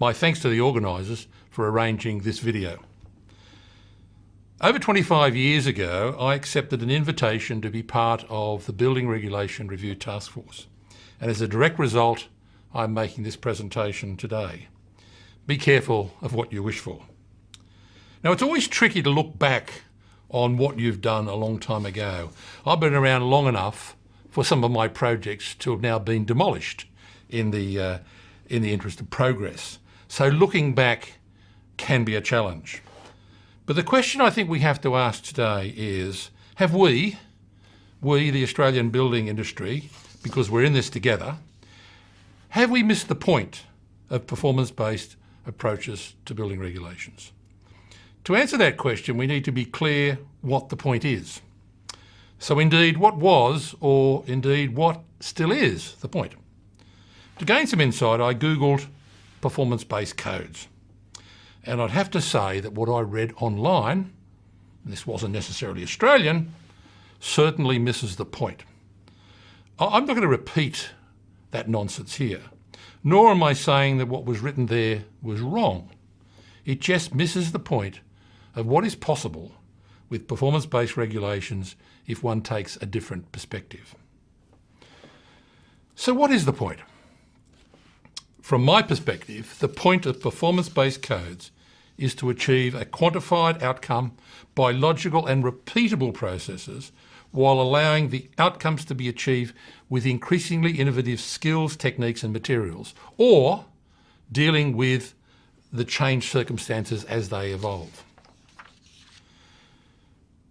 My thanks to the organisers for arranging this video. Over 25 years ago, I accepted an invitation to be part of the Building Regulation Review Task Force. And as a direct result, I'm making this presentation today. Be careful of what you wish for. Now, it's always tricky to look back on what you've done a long time ago. I've been around long enough for some of my projects to have now been demolished in the, uh, in the interest of progress. So looking back can be a challenge. But the question I think we have to ask today is, have we, we the Australian building industry, because we're in this together, have we missed the point of performance-based approaches to building regulations? To answer that question, we need to be clear what the point is. So indeed, what was, or indeed what still is, the point? To gain some insight, I Googled performance-based codes. And I'd have to say that what I read online, this wasn't necessarily Australian, certainly misses the point. I'm not going to repeat that nonsense here, nor am I saying that what was written there was wrong. It just misses the point of what is possible with performance-based regulations if one takes a different perspective. So what is the point? From my perspective, the point of performance-based codes is to achieve a quantified outcome by logical and repeatable processes while allowing the outcomes to be achieved with increasingly innovative skills, techniques and materials, or dealing with the changed circumstances as they evolve.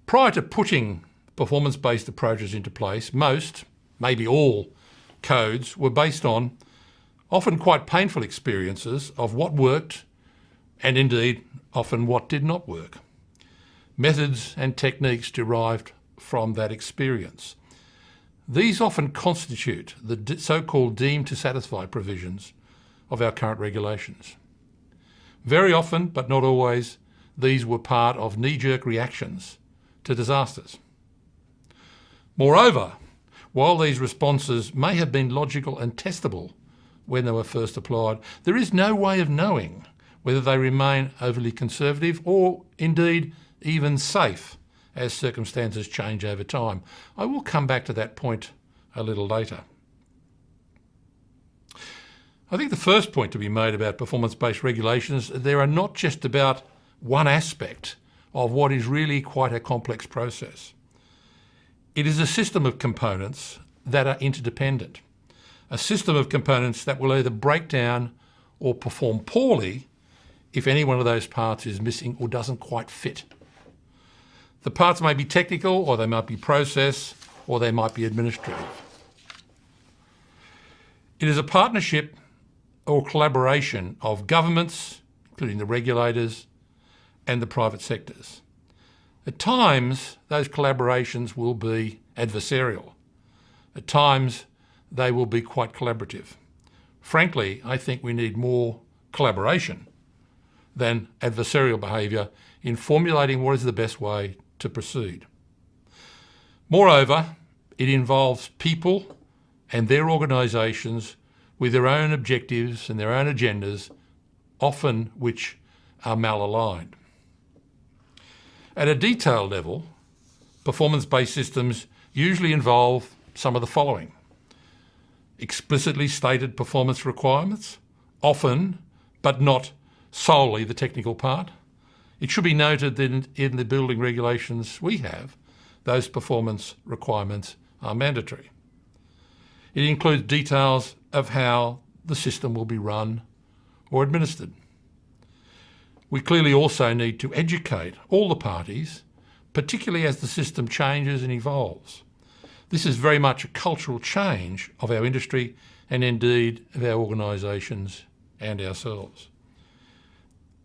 Prior to putting performance-based approaches into place, most, maybe all, codes were based on often quite painful experiences of what worked and indeed often what did not work. Methods and techniques derived from that experience. These often constitute the so-called deemed to satisfy provisions of our current regulations. Very often, but not always, these were part of knee-jerk reactions to disasters. Moreover, while these responses may have been logical and testable when they were first applied, there is no way of knowing whether they remain overly conservative or indeed even safe as circumstances change over time. I will come back to that point a little later. I think the first point to be made about performance-based regulations, there are not just about one aspect of what is really quite a complex process. It is a system of components that are interdependent, a system of components that will either break down or perform poorly if any one of those parts is missing or doesn't quite fit. The parts may be technical or they might be process or they might be administrative. It is a partnership or collaboration of governments, including the regulators, and the private sectors. At times, those collaborations will be adversarial. At times, they will be quite collaborative. Frankly, I think we need more collaboration than adversarial behaviour in formulating what is the best way to proceed. Moreover, it involves people and their organisations with their own objectives and their own agendas, often which are malaligned. At a detail level, performance-based systems usually involve some of the following. Explicitly stated performance requirements, often, but not solely the technical part. It should be noted that in, the building regulations we have, those performance requirements are mandatory. It includes details of how the system will be run or administered. We clearly also need to educate all the parties, particularly as the system changes and evolves. This is very much a cultural change of our industry and indeed of our organisations and ourselves.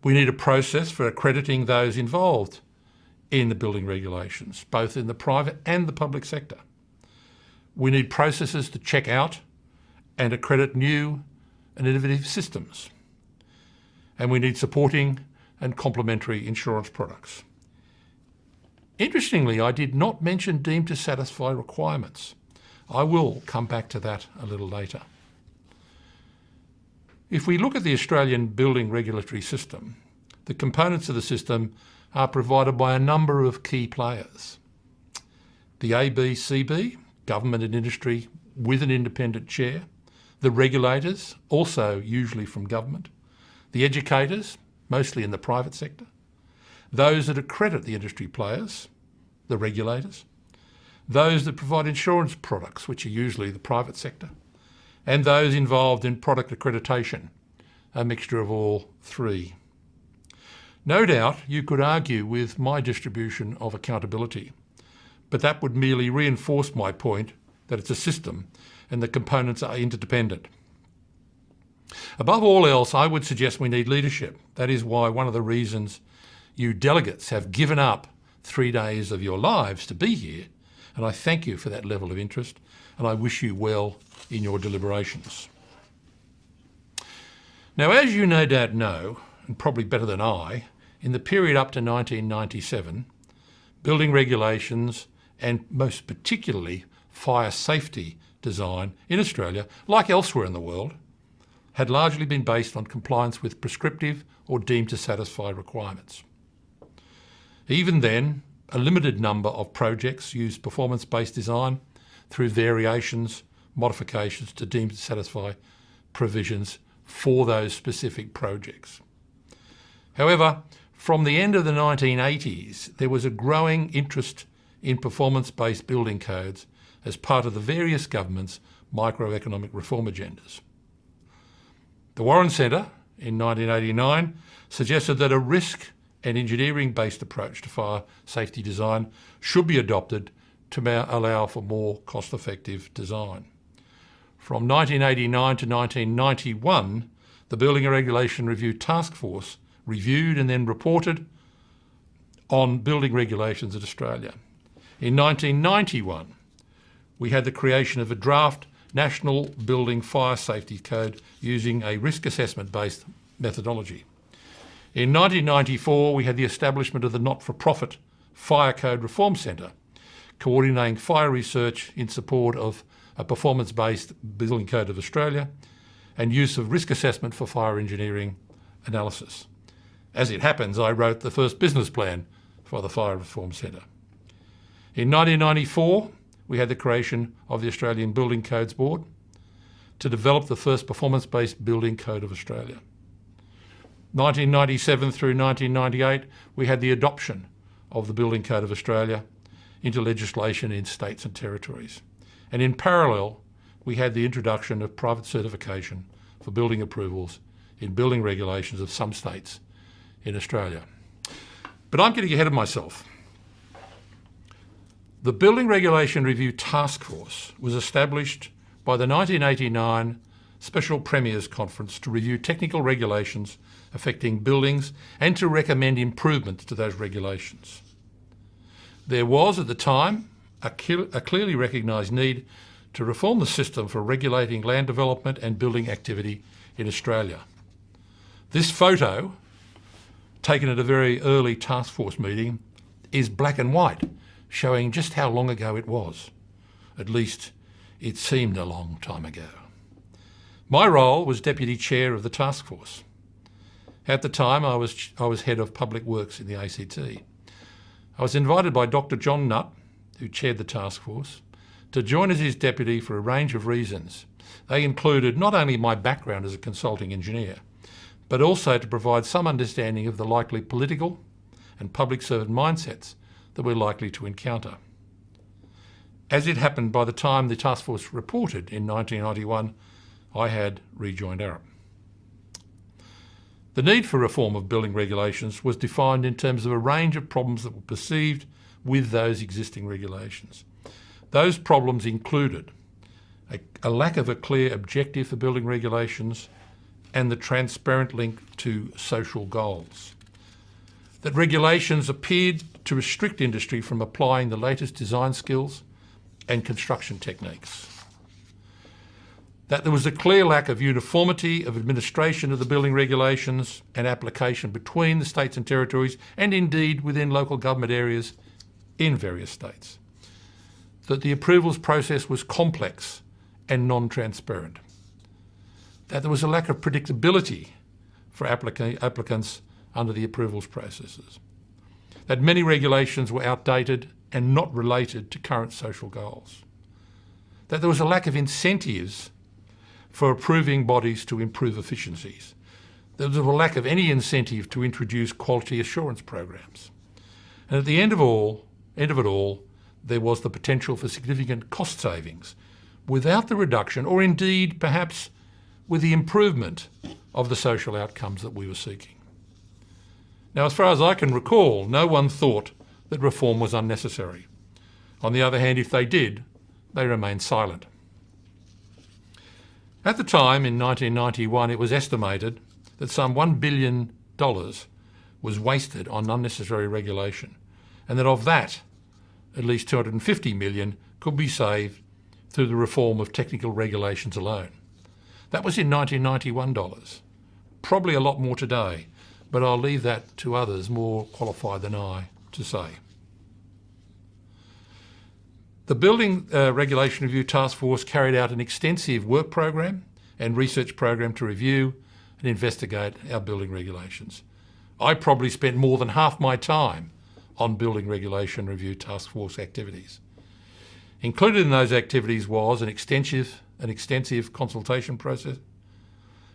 We need a process for accrediting those involved in the building regulations, both in the private and the public sector. We need processes to check out and accredit new and innovative systems. And we need supporting and complementary insurance products. Interestingly, I did not mention deemed to satisfy requirements. I will come back to that a little later. If we look at the Australian building regulatory system, the components of the system are provided by a number of key players. The ABCB, government and industry with an independent chair, the regulators, also usually from government, the educators, mostly in the private sector, those that accredit the industry players, the regulators, those that provide insurance products, which are usually the private sector, and those involved in product accreditation, a mixture of all three. No doubt you could argue with my distribution of accountability, but that would merely reinforce my point that it's a system and the components are interdependent. Above all else, I would suggest we need leadership. That is why one of the reasons you delegates have given up three days of your lives to be here, and I thank you for that level of interest, and I wish you well in your deliberations. Now, as you no doubt know, and probably better than I, in the period up to 1997, building regulations and most particularly fire safety design in Australia, like elsewhere in the world, had largely been based on compliance with prescriptive or deemed to satisfy requirements. Even then, a limited number of projects used performance-based design through variations, modifications to deem to satisfy provisions for those specific projects. However, from the end of the 1980s, there was a growing interest in performance-based building codes as part of the various governments' microeconomic reform agendas. The Warren Centre in 1989 suggested that a risk and engineering-based approach to fire safety design should be adopted to allow for more cost-effective design. From 1989 to 1991, the Building Regulation Review Task Force reviewed and then reported on building regulations in Australia. In 1991, we had the creation of a draft National Building Fire Safety Code using a risk assessment based methodology. In 1994, we had the establishment of the not-for-profit Fire Code Reform Centre, coordinating fire research in support of a performance-based Building Code of Australia and use of risk assessment for fire engineering analysis. As it happens, I wrote the first business plan for the Fire Reform Centre. In 1994, we had the creation of the Australian Building Codes Board to develop the first performance-based building code of Australia. 1997 through 1998, we had the adoption of the Building Code of Australia into legislation in states and territories. And in parallel, we had the introduction of private certification for building approvals in building regulations of some states in Australia. But I'm getting ahead of myself. The Building Regulation Review Task Force was established by the 1989 Special Premiers Conference to review technical regulations affecting buildings and to recommend improvements to those regulations. There was, at the time, a, a clearly recognised need to reform the system for regulating land development and building activity in Australia. This photo, taken at a very early task force meeting, is black and white showing just how long ago it was. At least it seemed a long time ago. My role was Deputy Chair of the task force. At the time, I was, I was Head of Public Works in the ACT. I was invited by Dr John Nutt, who chaired the task force, to join as his deputy for a range of reasons. They included not only my background as a consulting engineer, but also to provide some understanding of the likely political and public servant mindsets that we're likely to encounter. As it happened by the time the task force reported in 1991, I had rejoined Arup. The need for reform of building regulations was defined in terms of a range of problems that were perceived with those existing regulations. Those problems included a, a, lack of a clear objective for building regulations and the transparent link to social goals. That regulations appeared to restrict industry from applying the latest design skills and construction techniques. That there was a clear lack of uniformity of administration of the building regulations and application between the states and territories and indeed within local government areas in various states. That the approvals process was complex and non-transparent. that there was a lack of predictability for applica applicants under the approvals processes, that many regulations were outdated and not related to current social goals, that there was a lack of incentives for approving bodies to improve efficiencies, there was a lack of any incentive to introduce quality assurance programs. And at the end of all, end of it all, there was the potential for significant cost savings without the reduction, or indeed perhaps with the improvement of the social outcomes that we were seeking. Now, as far as I can recall, no one thought that reform was unnecessary. On the other hand, if they did, they remained silent. At the time, in 1991, it was estimated that some $1 billion was wasted on unnecessary regulation, and that of that, at least 250 million could be saved through the reform of technical regulations alone. That was in 1991 dollars. Probably a lot more today, but I'll leave that to others more qualified than I to say. The Building uh, Regulation Review Task Force carried out an extensive work program and research program to review and investigate our building regulations. I probably spent more than half my time on Building Regulation Review Task Force activities. Included in those activities was an extensive, an extensive consultation process,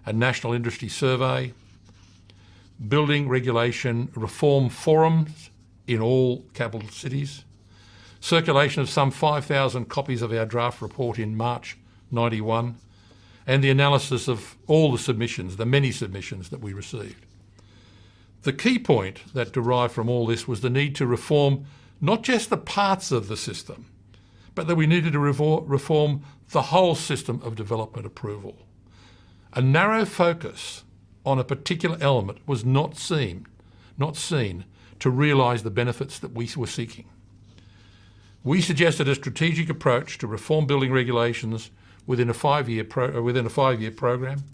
a national industry survey, building regulation reform forums in all capital cities, circulation of some 5,000 copies of our draft report in March 91, and the analysis of all the submissions, the many submissions that we received. The key point that derived from all this was the need to reform not just the parts of the system, but that we needed to reform the whole system of development approval. A narrow focus on a particular element was not seen, not seen to realise the benefits that we were seeking. We suggested a strategic approach to reform building regulations within a five-year uh, within a five-year program,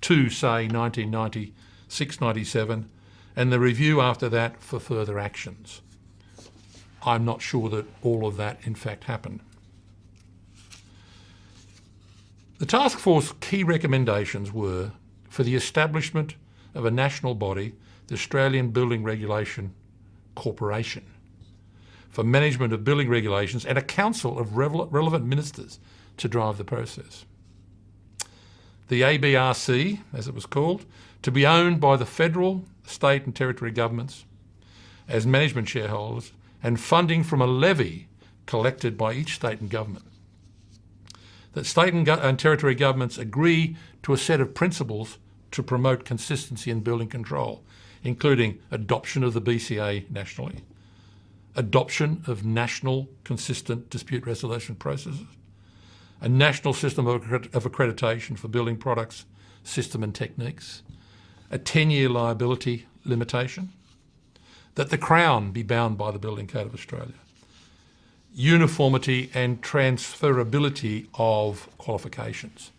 to say 1996-97, and the review after that for further actions. I'm not sure that all of that in fact happened. The task force key recommendations were for the establishment of a national body, the Australian Building Regulation Corporation, for management of building regulations and a council of relevant ministers to drive the process. The ABRC, as it was called, to be owned by the federal, state and territory governments as management shareholders and funding from a levy collected by each state and government. That state and, and territory governments agree to a set of principles to promote consistency in building control, including adoption of the BCA nationally, adoption of national consistent dispute resolution processes, a national system of, accreditation for building products, system and techniques, a 10-year liability limitation, that the Crown be bound by the Building Code of Australia, uniformity and transferability of qualifications.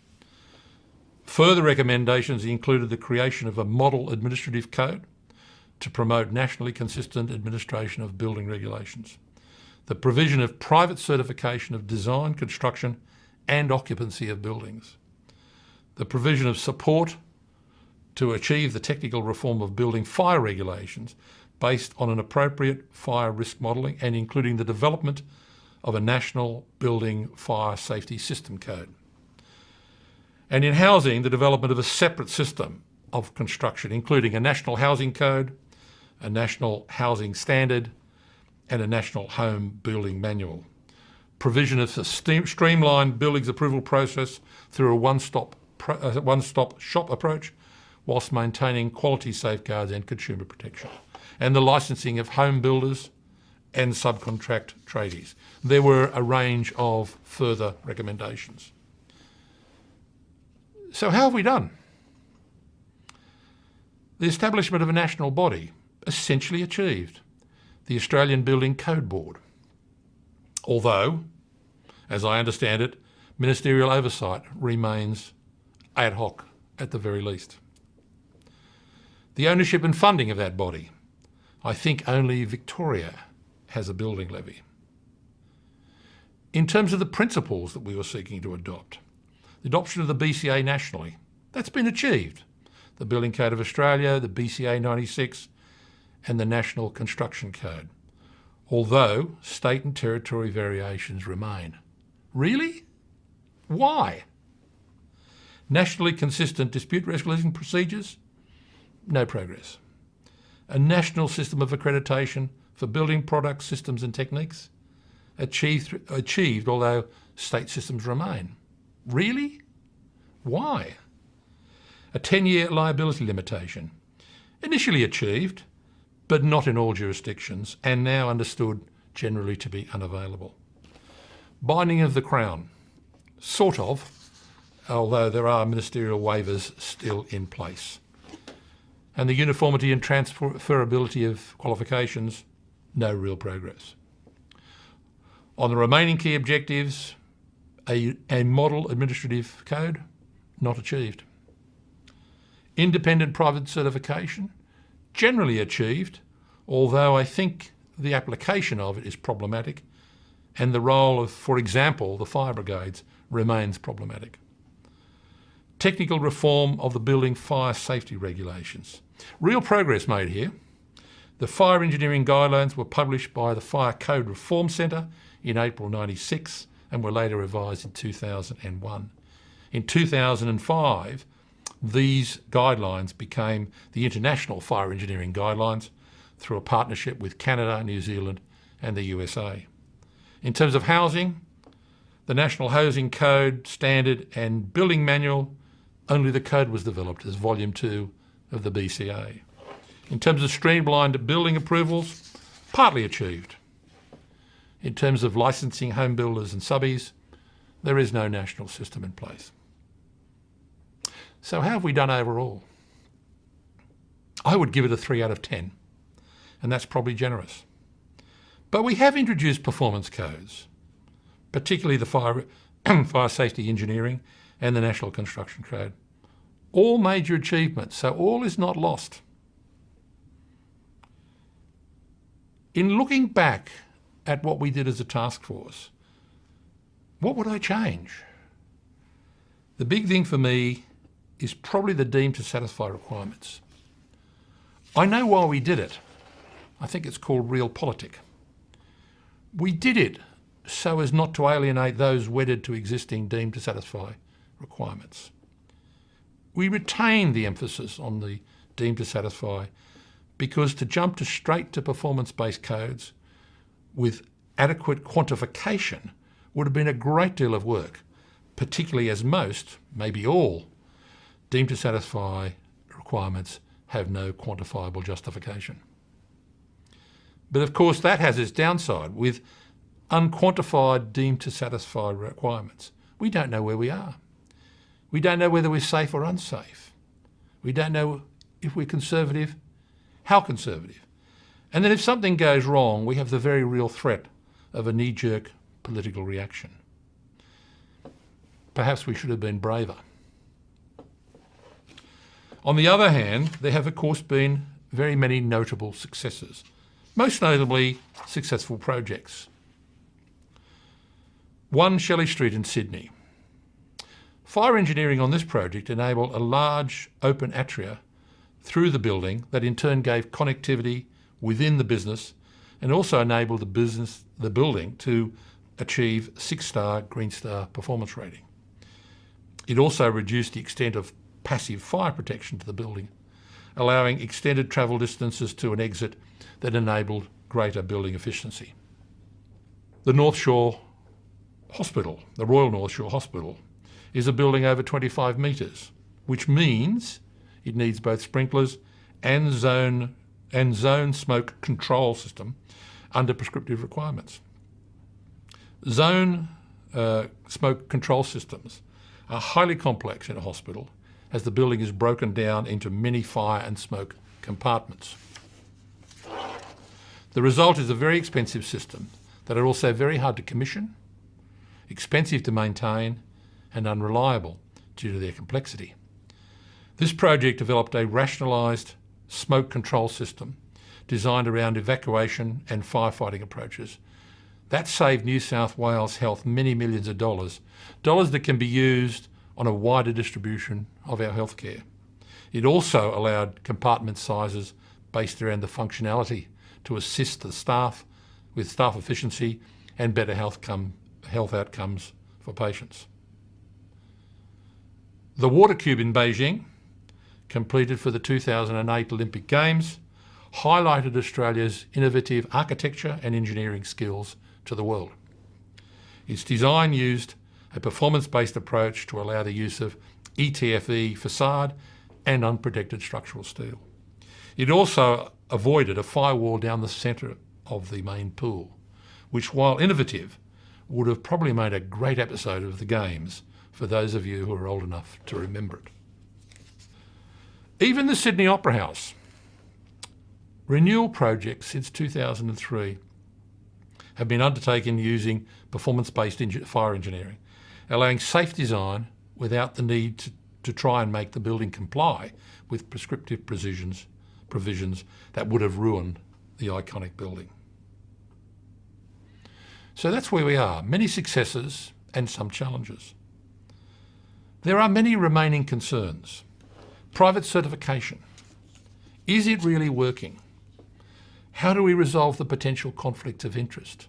Further recommendations included the creation of a model administrative code to promote nationally consistent administration of building regulations, the provision of private certification of design, construction and occupancy of buildings, the provision of support to achieve the technical reform of building fire regulations based on an appropriate fire risk modelling and including the development of a national building fire safety system code. And in housing, the development of a separate system of construction, including a national housing code, a national housing standard, and a national home building manual. Provision of a streamlined buildings approval process through a one-stop uh, one-stop shop approach whilst maintaining quality safeguards and consumer protection. And the licensing of home builders and subcontract tradies. There were a range of further recommendations. So how have we done? The establishment of a national body essentially achieved the Australian Building Code Board. Although, as I understand it, ministerial oversight remains ad hoc at the very least. The ownership and funding of that body. I think only Victoria has a building levy. In terms of the principles that we were seeking to adopt, the adoption of the BCA nationally, That's been achieved. The Building Code of Australia, the BCA 96 and the National Construction Code, although state and territory variations remain. Really? Why? Nationally consistent dispute resolution procedures? No progress. A national system of accreditation for building products, systems and techniques? Achieved, achieved although state systems remain. Really? Why? A 10-year liability limitation, initially achieved, but not in all jurisdictions, and now understood generally to be unavailable. Binding of the Crown, sort of, although there are ministerial waivers still in place. And the uniformity and transferability of qualifications, no real progress. On the remaining key objectives, a, a model administrative code, not achieved. Independent private certification, generally achieved, although I think the application of it is problematic and the role of, for example, the fire brigades remains problematic. Technical reform of the building fire safety regulations. Real progress made here. The fire engineering guidelines were published by the Fire Code Reform Centre in April 96 and were later revised in 2001. In 2005, these guidelines became the International Fire Engineering Guidelines through a partnership with Canada, New Zealand and the USA. In terms of housing, the National Housing Code, Standard and Building Manual, only the code was developed as Volume 2 of the BCA. In terms of streamlined building approvals, partly achieved. In terms of licensing home builders and subbies, there is no national system in place. So how have we done overall? I would give it a 3 out of 10, and that's probably generous. But we have introduced performance codes, particularly the fire, fire safety engineering and the National Construction Code. All major achievements, so all is not lost. In looking back at what we did as a task force, what would I change? The big thing for me is probably the deemed to satisfy requirements. I know why we did it. I think it's called realpolitik. We did it so as not to alienate those wedded to existing deemed to satisfy requirements. We retained the emphasis on the deemed to satisfy because to jump to straight to performance-based codes with adequate quantification would have been a great deal of work, particularly as most, maybe all, deemed to satisfy requirements have no quantifiable justification. But of course that has its downside with unquantified deemed to satisfy requirements. We don't know where we are. We don't know whether we're safe or unsafe. We don't know if we're conservative, how conservative. And then if something goes wrong, we have the very real threat of a knee-jerk political reaction. Perhaps we should have been braver. On the other hand, there have of course been very many notable successes, most notably successful projects. One Shelley Street in Sydney. Fire engineering on this project enabled a large open atria through the building that in turn gave connectivity within the business and also enabled the business, the building to achieve six-star Green Star performance rating. It also reduced the extent of passive fire protection to the building, allowing extended travel distances to an exit that enabled greater building efficiency. The North Shore Hospital, the Royal North Shore Hospital, is a building over 25 metres, which means it needs both sprinklers and zone and zone smoke control system under prescriptive requirements. Zone uh, smoke control systems are highly complex in a hospital as the building is broken down into many fire and smoke compartments. The result is a very expensive system that are also very hard to commission, expensive to maintain and unreliable due to their complexity. This project developed a rationalised smoke control system designed around evacuation and firefighting approaches that saved New South Wales Health many millions of dollars, dollars that can be used on a wider distribution of our healthcare. It also allowed compartment sizes based around the functionality to assist the staff with staff efficiency and better health, come, health outcomes for patients. The water cube in Beijing, completed for the 2008 Olympic Games, highlighted Australia's innovative architecture and engineering skills to the world. Its design used a performance-based approach to allow the use of ETFE facade and unprotected structural steel. It also avoided a firewall down the centre of the main pool, which while innovative, would have probably made a great episode of the Games for those of you who are old enough to remember it. Even the Sydney Opera House, renewal projects since 2003 have been undertaken using performance-based fire engineering, allowing safe design without the need to, to try and make the building comply with prescriptive provisions, provisions that would have ruined the iconic building. So that's where we are, many successes and some challenges. There are many remaining concerns. Private certification. Is it really working? How do we resolve the potential conflicts of interest?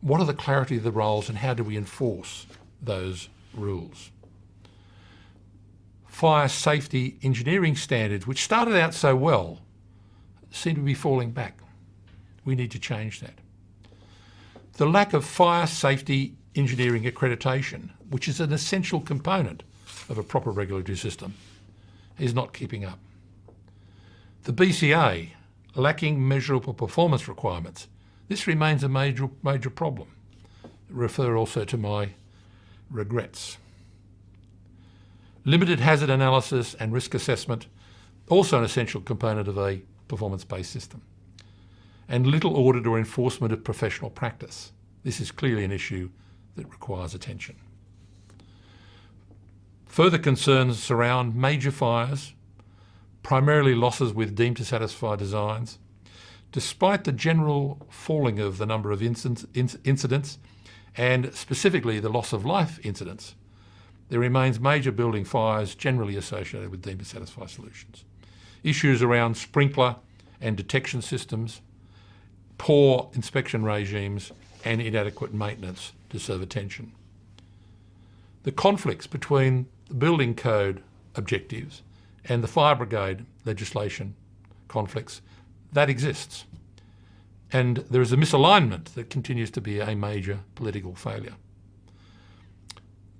What are the clarity of the roles and how do we enforce those rules? Fire safety engineering standards, which started out so well, seem to be falling back. We need to change that. The lack of fire safety engineering accreditation, which is an essential component of a proper regulatory system, is not keeping up. The BCA lacking measurable performance requirements. This remains a major, major problem. Refer also to my regrets. Limited hazard analysis and risk assessment, also an essential component of a performance-based system. And little audit or enforcement of professional practice. This is clearly an issue that requires attention. Further concerns surround major fires, primarily losses with deemed to satisfy designs. Despite the general falling of the number of incidents, and specifically the loss of life incidents, there remains major building fires generally associated with deemed to satisfy solutions. Issues around sprinkler and detection systems, poor inspection regimes and inadequate maintenance deserve attention. The conflicts between the building code objectives and the fire brigade legislation conflicts, that exists. And there is a misalignment that continues to be a major political failure.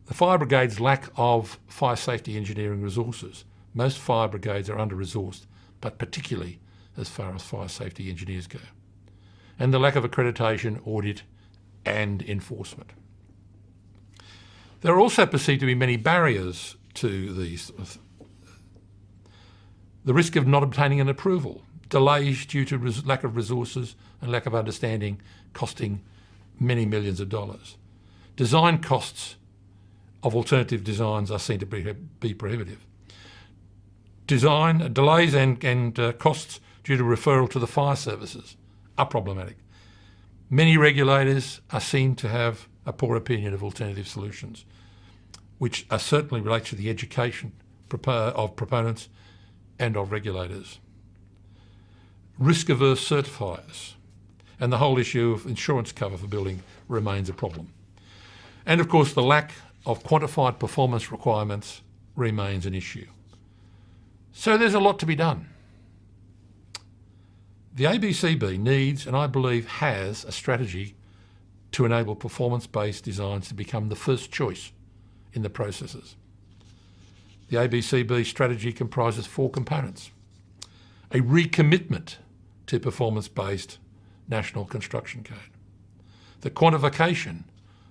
The fire brigade's lack of fire safety engineering resources. Most fire brigades are under-resourced, but particularly as far as fire safety engineers go. And the lack of accreditation, audit and enforcement. There are also perceived to be many barriers to these the risk of not obtaining an approval, delays due to lack of resources and lack of understanding costing many millions of dollars. Design costs of alternative designs are seen to be, be prohibitive. Design delays and, and uh, costs due to referral to the fire services are problematic. Many regulators are seen to have a poor opinion of alternative solutions, which are certainly relates to the education of proponents and of regulators. Risk-averse certifiers and the whole issue of insurance cover for building remains a problem. And of course the lack of quantified performance requirements remains an issue. So there's a lot to be done. The ABCB needs, and I believe has, a strategy to enable performance-based designs to become the first choice in the processes. The ABCB strategy comprises four components. A recommitment to performance-based National Construction Code. The quantification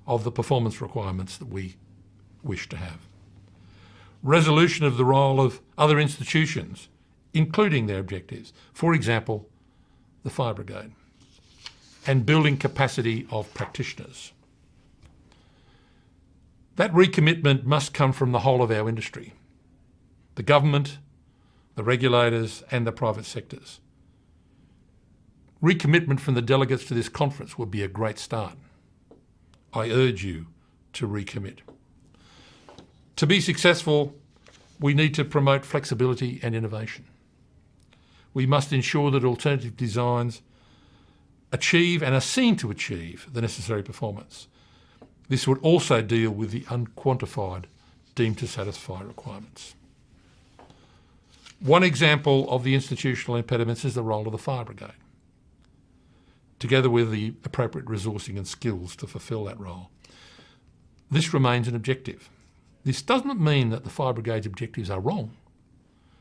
of the performance requirements that we wish to have. Resolution of the role of other institutions, including their objectives. For example, the fire brigade. And building capacity of practitioners. That recommitment must come from the whole of our industry the government, the regulators and the private sectors. Recommitment from the delegates to this conference would be a great start. I urge you to recommit. To be successful, we need to promote flexibility and innovation. We must ensure that alternative designs achieve and are seen to achieve the necessary performance. This would also deal with the unquantified deemed to satisfy requirements. One example of the institutional impediments is the role of the fire brigade, together with the appropriate resourcing and skills to fulfil that role. This remains an objective. This doesn't mean that the fire brigade's objectives are wrong,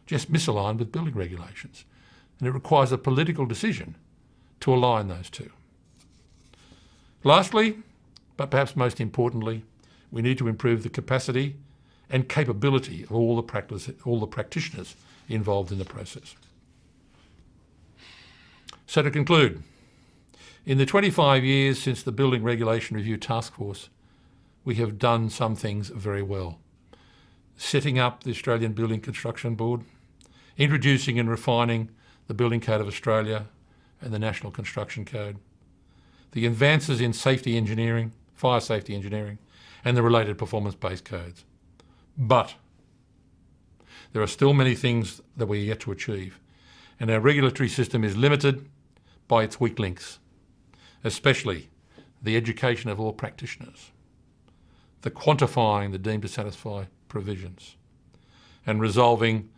just misaligned with building regulations, and it requires a political decision to align those two. Lastly, but perhaps most importantly, we need to improve the capacity and capability of all the, practice, all the practitioners involved in the process. So to conclude, in the 25 years since the Building Regulation Review Task Force, we have done some things very well. Setting up the Australian Building Construction Board, introducing and refining the Building Code of Australia and the National Construction Code, the advances in safety engineering, fire safety engineering, and the related performance-based codes. But there are still many things that we are yet to achieve, and our regulatory system is limited by its weak links, especially the education of all practitioners, the quantifying the deemed to satisfy provisions, and resolving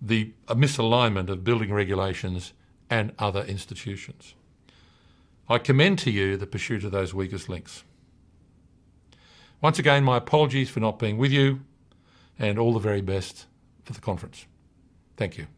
the misalignment of building regulations and other institutions. I commend to you the pursuit of those weakest links. Once again, my apologies for not being with you and all the very best for the conference. Thank you.